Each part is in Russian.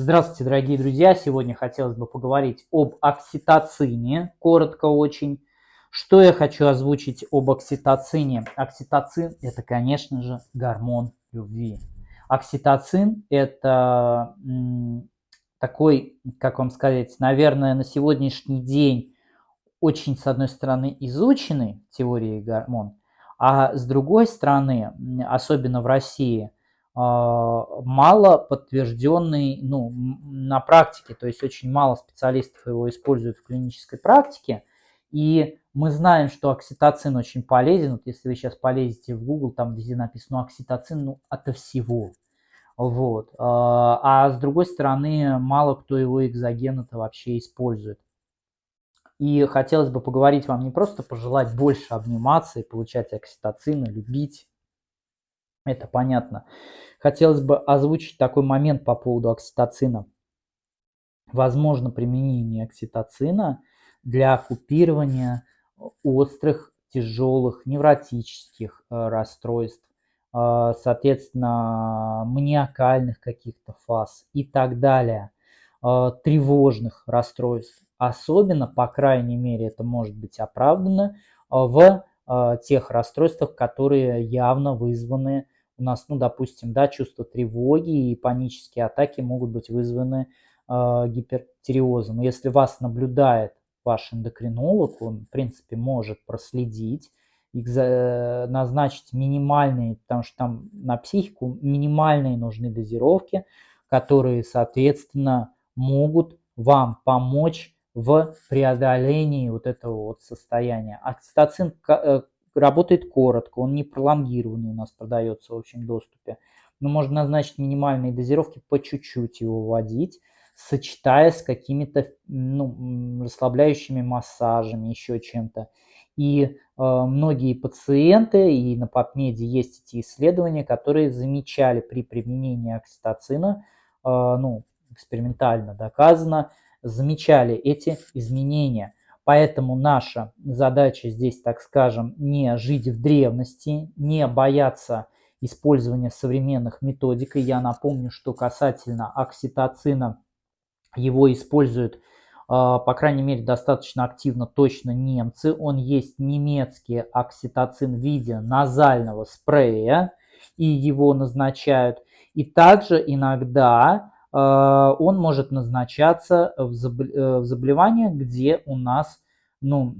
Здравствуйте, дорогие друзья! Сегодня хотелось бы поговорить об окситоцине, коротко очень. Что я хочу озвучить об окситоцине? Окситоцин – это, конечно же, гормон любви. Окситоцин – это такой, как вам сказать, наверное, на сегодняшний день очень, с одной стороны, изученный теорией гормон, а с другой стороны, особенно в России – мало подтвержденный ну, на практике, то есть очень мало специалистов его используют в клинической практике. И мы знаем, что окситоцин очень полезен. Вот если вы сейчас полезете в Google, там везде написано окситоцин, ну, ото всего. Вот. А, а с другой стороны, мало кто его экзоген-то вообще использует. И хотелось бы поговорить вам не просто пожелать больше обниматься и получать окситоцин, любить, это понятно. Хотелось бы озвучить такой момент по поводу окситоцина. Возможно применение окситоцина для купирования острых, тяжелых, невротических э, расстройств, э, соответственно, маниакальных каких-то фаз и так далее, э, тревожных расстройств. Особенно, по крайней мере, это может быть оправдано в тех расстройствах, которые явно вызваны у нас, ну, допустим, да, чувство тревоги и панические атаки могут быть вызваны э, гипертиреозом. Если вас наблюдает ваш эндокринолог, он, в принципе, может проследить, назначить минимальные, потому что там на психику минимальные нужны дозировки, которые, соответственно, могут вам помочь в преодолении вот этого вот состояния. Окситоцин э, работает коротко, он не пролонгированный у нас продается в общем доступе. Но можно назначить минимальные дозировки, по чуть-чуть его вводить, сочетая с какими-то ну, расслабляющими массажами, еще чем-то. И э, многие пациенты, и на PubMed есть эти исследования, которые замечали при применении окситоцина, э, ну, экспериментально доказано, замечали эти изменения. Поэтому наша задача здесь, так скажем, не жить в древности, не бояться использования современных методик. И я напомню, что касательно окситоцина, его используют, а, по крайней мере, достаточно активно точно немцы. Он есть немецкий окситоцин в виде назального спрея, и его назначают. И также иногда он может назначаться в э, заболеваниях, где у нас, ну,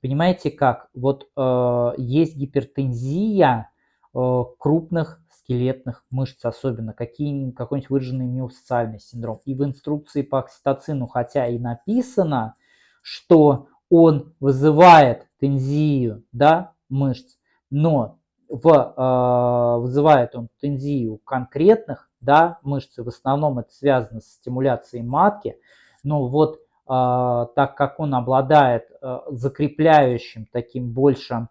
понимаете как, вот э, есть гипертензия крупных скелетных мышц, особенно какой-нибудь выраженный миофасциальный синдром. И в инструкции по окситоцину, хотя и написано, что он вызывает тензию да, мышц, но в, э, вызывает он тензию конкретных да, мышцы, в основном это связано с стимуляцией матки, но вот э, так как он обладает э, закрепляющим таким больше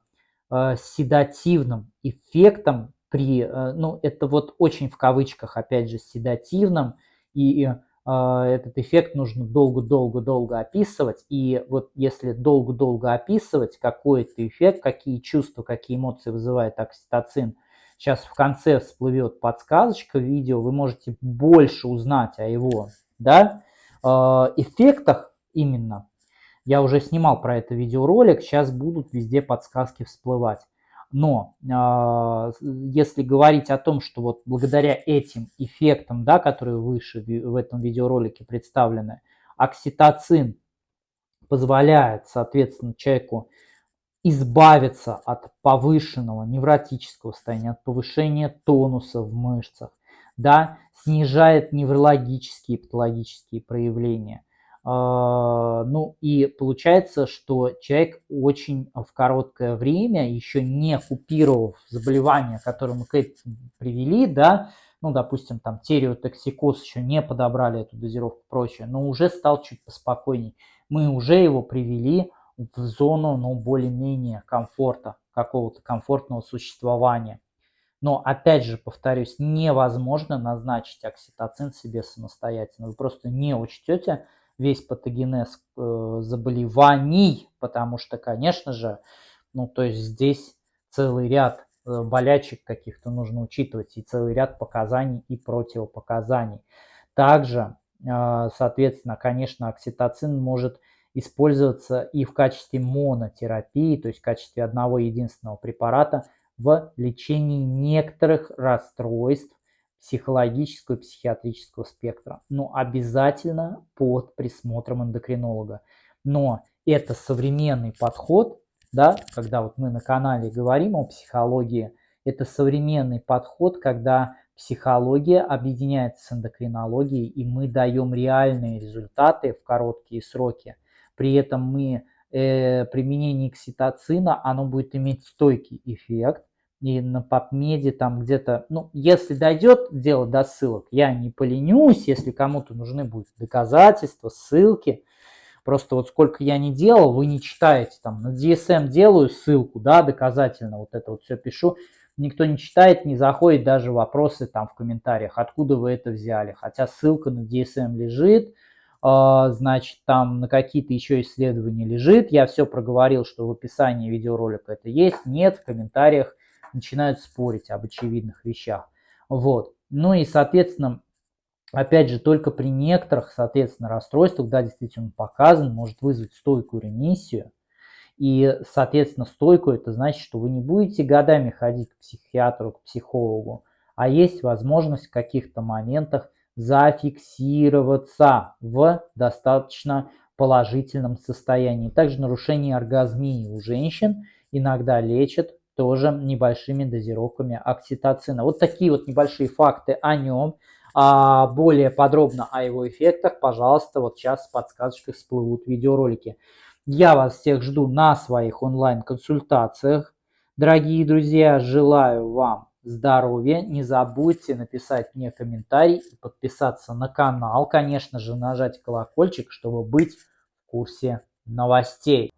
э, седативным эффектом при, э, ну это вот очень в кавычках опять же седативным, и э, этот эффект нужно долго-долго-долго описывать, и вот если долго-долго описывать какой-то эффект, какие чувства, какие эмоции вызывает окситоцин – Сейчас в конце всплывет подсказочка видео, вы можете больше узнать о его да, э, эффектах именно. Я уже снимал про это видеоролик, сейчас будут везде подсказки всплывать. Но э, если говорить о том, что вот благодаря этим эффектам, да, которые выше в этом видеоролике представлены, окситоцин позволяет, соответственно, человеку избавиться от повышенного невротического состояния, от повышения тонуса в мышцах, да, снижает неврологические и патологические проявления. А, ну и получается, что человек очень в короткое время, еще не купировав заболевания, которые мы к этому привели, да, ну, допустим, там тереотоксикоз еще не подобрали эту дозировку и прочее, но уже стал чуть поспокойней. Мы уже его привели в зону, ну, более-менее комфорта, какого-то комфортного существования. Но, опять же, повторюсь, невозможно назначить окситоцин себе самостоятельно. Вы просто не учтете весь патогенез э, заболеваний, потому что, конечно же, ну, то есть здесь целый ряд э, болячек каких-то нужно учитывать и целый ряд показаний и противопоказаний. Также, а, соответственно, конечно, окситоцин может использоваться и в качестве монотерапии, то есть в качестве одного единственного препарата в лечении некоторых расстройств психологического и психиатрического спектра. Но обязательно под присмотром эндокринолога. Но это современный подход, да, когда вот мы на канале говорим о психологии, это современный подход, когда психология объединяется с эндокринологией, и мы даем реальные результаты в короткие сроки. При этом мы э, применение окситоцина, оно будет иметь стойкий эффект, и на PubMed там где-то, ну, если дойдет дело до ссылок, я не поленюсь, если кому-то нужны будут доказательства, ссылки, просто вот сколько я не делал, вы не читаете, там, на DSM делаю ссылку, да, доказательно, вот это вот все пишу, никто не читает, не заходит даже вопросы там в комментариях, откуда вы это взяли, хотя ссылка на DSM лежит, а, значит, там на какие-то еще исследования лежит, я все проговорил, что в описании видеоролика это есть, нет, в комментариях начинают спорить об очевидных вещах. Вот. Ну и, соответственно, опять же, только при некоторых, соответственно, расстройствах, да, действительно показан, может вызвать стойкую ремиссию. И, соответственно, стойкую это значит, что вы не будете годами ходить к психиатру, к психологу, а есть возможность в каких-то моментах зафиксироваться в достаточно положительном состоянии. Также нарушение оргазмии у женщин иногда лечат тоже небольшими дозировками окситоцина. Вот такие вот небольшие факты о нем. А более подробно о его эффектах, пожалуйста, вот сейчас в подсказочках всплывут видеоролики. Я вас всех жду на своих онлайн-консультациях. Дорогие друзья, желаю вам здоровья. Не забудьте написать мне комментарий и подписаться на канал. Конечно же, нажать колокольчик, чтобы быть в курсе новостей.